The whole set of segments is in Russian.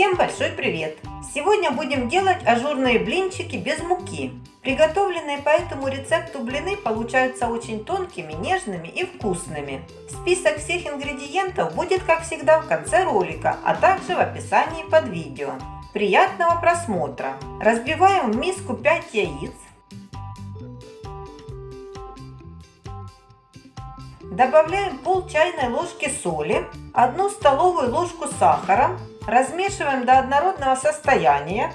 Всем большой привет! Сегодня будем делать ажурные блинчики без муки. Приготовленные по этому рецепту блины получаются очень тонкими, нежными и вкусными. Список всех ингредиентов будет как всегда в конце ролика, а также в описании под видео. Приятного просмотра! Разбиваем в миску 5 яиц. Добавляем пол чайной ложки соли, 1 столовую ложку сахара, размешиваем до однородного состояния.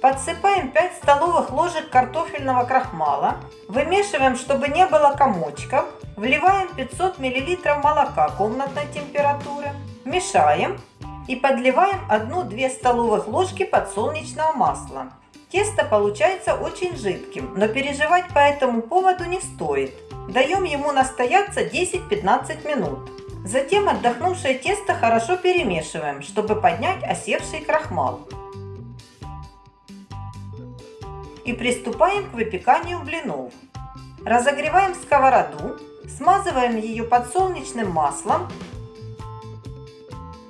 Подсыпаем 5 столовых ложек картофельного крахмала. Вымешиваем, чтобы не было комочков. Вливаем 500 мл молока комнатной температуры. Мешаем и подливаем 1-2 столовых ложки подсолнечного масла. Тесто получается очень жидким, но переживать по этому поводу не стоит. Даем ему настояться 10-15 минут. Затем отдохнувшее тесто хорошо перемешиваем, чтобы поднять осевший крахмал. И приступаем к выпеканию блинов. Разогреваем сковороду, смазываем ее подсолнечным маслом,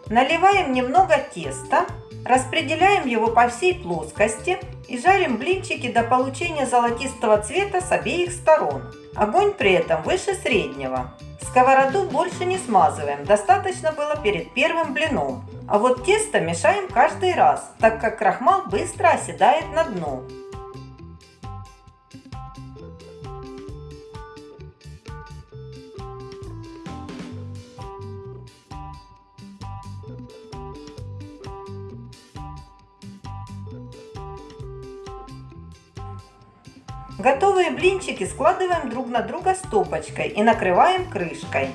наливаем немного теста, распределяем его по всей плоскости и жарим блинчики до получения золотистого цвета с обеих сторон. Огонь при этом выше среднего. Сковороду больше не смазываем, достаточно было перед первым блином. А вот тесто мешаем каждый раз, так как крахмал быстро оседает на дно. Готовые блинчики складываем друг на друга стопочкой и накрываем крышкой.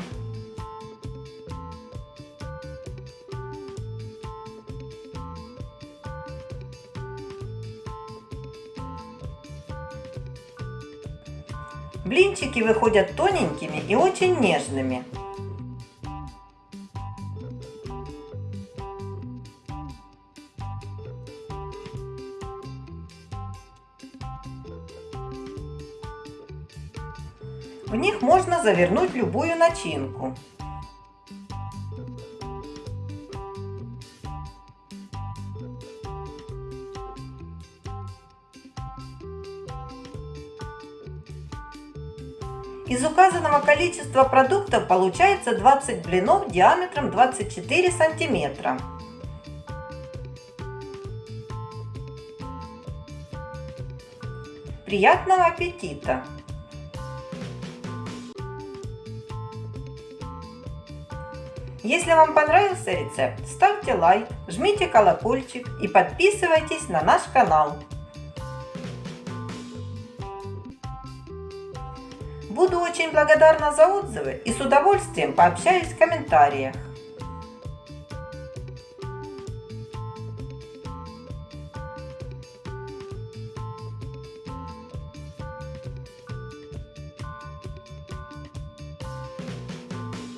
Блинчики выходят тоненькими и очень нежными. В них можно завернуть любую начинку. Из указанного количества продуктов получается 20 блинов диаметром 24 сантиметра. Приятного аппетита! Если вам понравился рецепт, ставьте лайк, жмите колокольчик и подписывайтесь на наш канал. Буду очень благодарна за отзывы и с удовольствием пообщаюсь в комментариях.